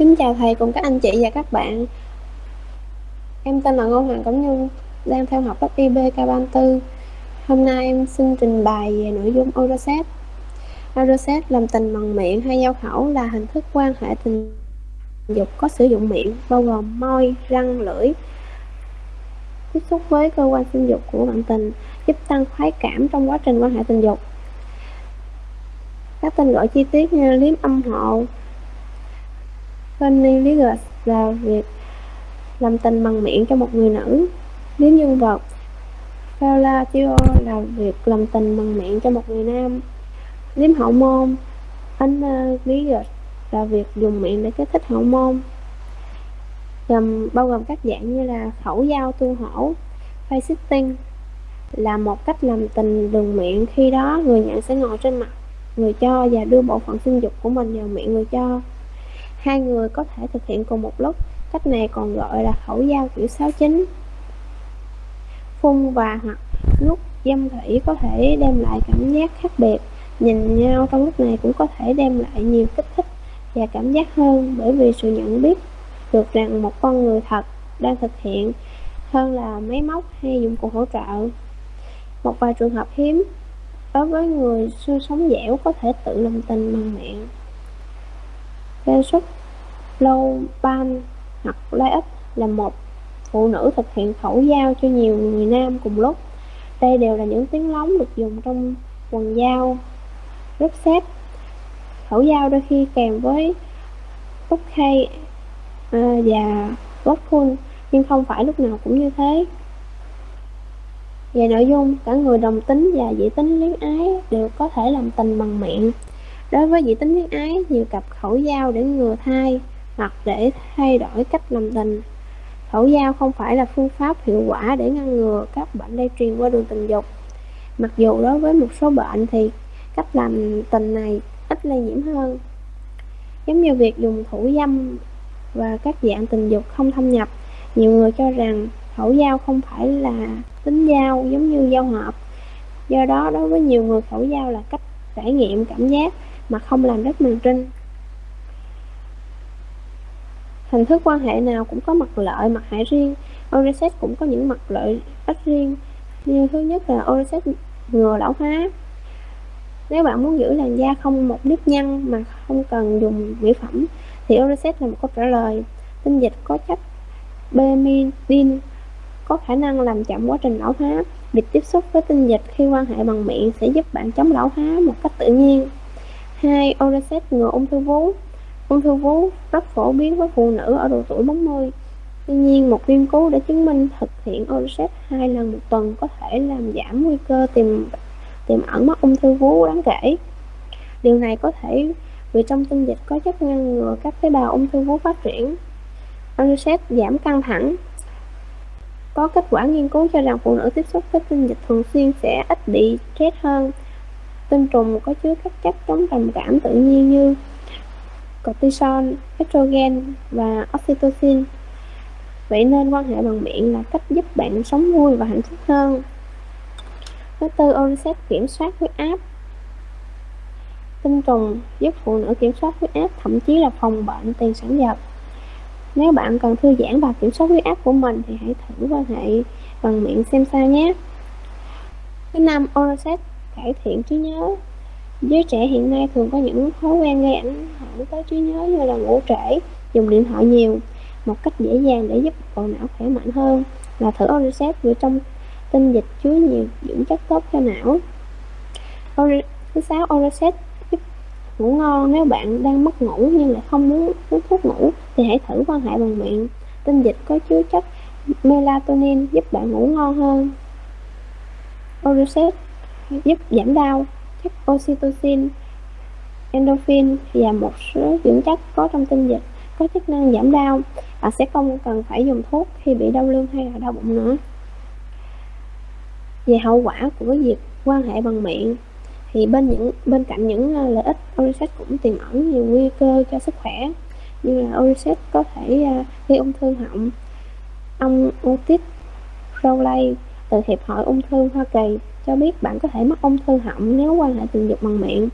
Kính chào thầy cùng các anh chị và các bạn. Em tên là Ngô Hoàng Cẩm Nhung Đang theo học lớp IB K34 Hôm nay em xin trình bày về nội dung Euroset Euroset làm tình bằng miệng hay giao khẩu là hình thức quan hệ tình dục có sử dụng miệng bao gồm môi, răng, lưỡi. Tiếp xúc với cơ quan sinh dục của bạn tình giúp tăng khoái cảm trong quá trình quan hệ tình dục. Các tên gọi chi tiết như liếm âm hộ Cunnilingus là việc làm tình bằng miệng cho một người nữ. Nếu nhân vật Fellatio là việc làm tình bằng miệng cho một người nam. Liếm hậu môn Analgesic ờ, là việc dùng miệng để kích thích hậu môn. Gồm bao gồm các dạng như là khẩu dao tu hổ face là một cách làm tình đường miệng. Khi đó, người nhận sẽ ngồi trên mặt người cho và đưa bộ phận sinh dục của mình vào miệng người cho hai người có thể thực hiện cùng một lúc. Cách này còn gọi là khẩu giao kiểu sáu chín phun và hoặc nút dâm thủy có thể đem lại cảm giác khác biệt. Nhìn nhau trong lúc này cũng có thể đem lại nhiều kích thích và cảm giác hơn bởi vì sự nhận biết được rằng một con người thật đang thực hiện hơn là máy móc hay dụng cụ hỗ trợ. Một vài trường hợp hiếm đối với người xưa sống dẻo có thể tự làm tình bằng miệng. Lê xuất lâu ban hoặc lai ích là một. Phụ nữ thực hiện khẩu giao cho nhiều người nam cùng lúc. Đây đều là những tiếng lóng được dùng trong quần dao rất xếp khẩu dao đôi khi kèm với bút khay à, và gót khuôn, nhưng không phải lúc nào cũng như thế. Về nội dung cả người đồng tính và dị tính luyến ái đều có thể làm tình bằng miệng đối với dị tính huyết ái, nhiều cặp khẩu dao để ngừa thai hoặc để thay đổi cách làm tình. Khẩu dao không phải là phương pháp hiệu quả để ngăn ngừa các bệnh lây truyền qua đường tình dục. Mặc dù đối với một số bệnh thì cách làm tình này ít lây nhiễm hơn. Giống như việc dùng thủ dâm và các dạng tình dục không thâm nhập, nhiều người cho rằng khẩu dao không phải là tính dao giống như dao hợp. Do đó, đối với nhiều người, khẩu dao là cách trải nghiệm cảm giác mà không làm rách màn trinh hình thức quan hệ nào cũng có mặt lợi, mặt hại riêng. Oreset cũng có những mặt lợi ích riêng. Như thứ nhất là Oreset ngừa lão hóa. Nếu bạn muốn giữ làn da không một nếp nhăn mà không cần dùng mỹ phẩm, thì Oreset là một câu trả lời. Tinh dịch có chất Bemidin có khả năng làm chậm quá trình lão hóa. Việc tiếp xúc với tinh dịch khi quan hệ bằng miệng sẽ giúp bạn chống lão hóa một cách tự nhiên hai Oracet ngừa ung thư vú. Ung thư vú rất phổ biến với phụ nữ ở độ tuổi 40 tuy nhiên, một nghiên cứu đã chứng minh thực hiện Oracet hai lần một tuần có thể làm giảm nguy cơ tiềm tiềm ẩn mắc ung thư vú đáng kể. Điều này có thể vì trong tinh dịch có chất ngăn ngừa các tế bào ung thư vú phát triển. Oracet giảm căng thẳng. Có kết quả nghiên cứu cho rằng phụ nữ tiếp xúc với tinh dịch thường xuyên sẽ ít bị stress hơn tinh trùng có chứa các chất chống trầm cảm tự nhiên như cortisol, estrogen và oxytocin. Vậy nên quan hệ bằng miệng là cách giúp bạn sống vui và hạnh phúc hơn. Thứ tư, Oricep kiểm soát huyết áp. Tinh trùng giúp phụ nữ kiểm soát huyết áp, thậm chí là phòng bệnh tiền sản giật. Nếu bạn cần thư giãn và kiểm soát huyết áp của mình thì hãy thử quan hệ bằng miệng xem sao nhé. Thứ năm, Oricep cải thiện trí nhớ Giới trẻ hiện nay thường có những thói quen gây ảnh hưởng tới trí nhớ như là ngủ trễ, dùng điện thoại nhiều. Một cách dễ dàng để giúp bộ não khỏe mạnh hơn là thử Oricep vì trong tinh dịch chứa nhiều dưỡng chất tốt cho não. Thứ sáu, Oricep giúp ngủ ngon nếu bạn đang mất ngủ nhưng lại không muốn uống thuốc ngủ thì hãy thử quan hệ bằng miệng. Tinh dịch có chứa chất melatonin giúp bạn ngủ ngon hơn. Oricep giúp giảm đau chất oxytocin, endorphin và một số dưỡng chất có trong tinh dịch có chức năng giảm đau. Bạn sẽ không cần phải dùng thuốc khi bị đau lưng hay là đau bụng nữa. Về hậu quả của việc quan hệ bằng miệng thì bên những bên cạnh những à, lợi ích Oricet cũng tiềm ẩn nhiều nguy cơ cho sức khỏe như là Oricet có thể à, gây ung thư họng. Ông Otis Rowley từ Hiệp hội Ung thư Hoa Kỳ cho biết bạn có thể mắc ung thư họng nếu quan hệ tình dục bằng miệng.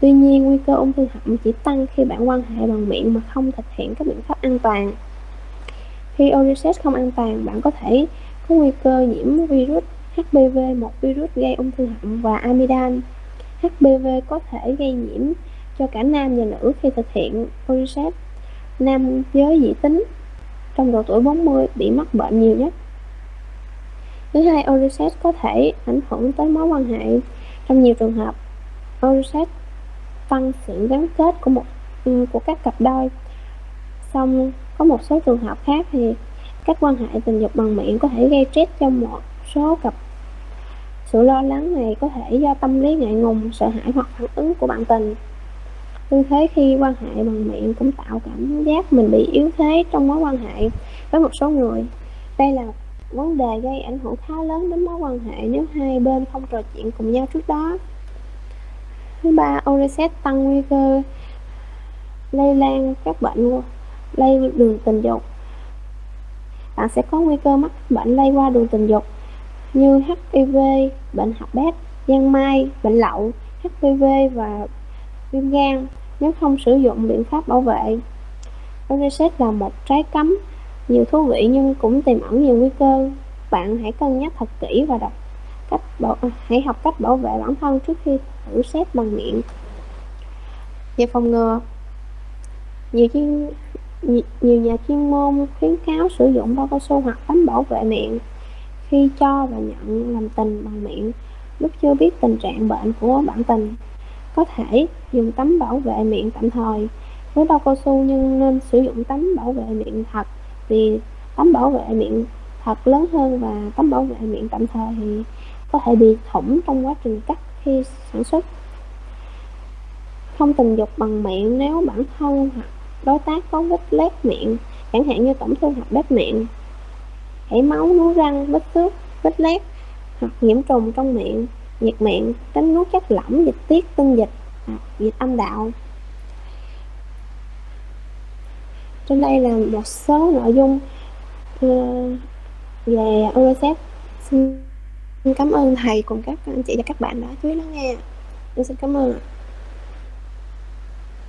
Tuy nhiên, nguy cơ ung thư họng chỉ tăng khi bạn quan hệ bằng miệng mà không thực hiện các biện pháp an toàn. Khi Oriset không an toàn, bạn có thể có nguy cơ nhiễm virus HPV, một virus gây ung thư họng và amidan. HPV có thể gây nhiễm cho cả nam và nữ khi thực hiện Oriset. Nam giới dị tính trong độ tuổi 40 bị mắc bệnh nhiều nhất. Thứ hai, Oriset có thể ảnh hưởng tới mối quan hệ. Trong nhiều trường hợp, Oriset tăng sự gắn kết của một ừ, của các cặp đôi. Xong có một số trường hợp khác thì các quan hệ tình dục bằng miệng có thể gây stress cho một số cặp. Sự lo lắng này có thể do tâm lý ngại ngùng, sợ hãi hoặc phản ứng của bạn tình. Tư thế khi quan hệ bằng miệng cũng tạo cảm giác mình bị yếu thế trong mối quan hệ với một số người. Đây là vấn đề gây ảnh hưởng khá lớn đến mối quan hệ nếu hai bên không trò chuyện cùng nhau trước đó. Thứ ba, Oreset tăng nguy cơ lây lan các bệnh lây đường tình dục. Bạn sẽ có nguy cơ mắc bệnh lây qua đường tình dục như HIV, bệnh hạch bét, giang mai, bệnh lậu, HPV và viêm gan nếu không sử dụng biện pháp bảo vệ. Oreset là một trái cấm nhiều thú vị nhưng cũng tiềm ẩn nhiều nguy cơ. Bạn hãy cân nhắc thật kỹ và đọc cách bảo, hãy học cách bảo vệ bản thân trước khi thử xét bằng miệng. Về phòng ngừa, nhiều chuyên nhiều nhà chuyên môn khuyến cáo sử dụng bao cao su hoặc tấm bảo vệ miệng khi cho và nhận làm tình bằng miệng lúc chưa biết tình trạng bệnh của bạn tình có thể dùng tấm bảo vệ miệng tạm thời với bao cao su nhưng nên sử dụng tấm bảo vệ miệng thật vì tấm bảo vệ miệng thật lớn hơn và tấm bảo vệ miệng tạm thời thì có thể bị thủng trong quá trình cắt khi sản xuất. Không tình dục bằng miệng nếu bản thân hoặc đối tác có vết lét miệng, chẳng hạn như tổn thương hoặc bếp miệng, chảy máu nuốt răng, vết xước, vết lét hoặc nhiễm trùng trong miệng, nhiệt miệng tránh nuốt chất lỏng, dịch tiết, tinh dịch hoặc dịch âm đạo. Trên đây là một số nội dung ờ, về UNICEF. Xin cảm ơn thầy cùng các anh chị và các bạn đã chú ý lắng nghe. Xin cảm ơn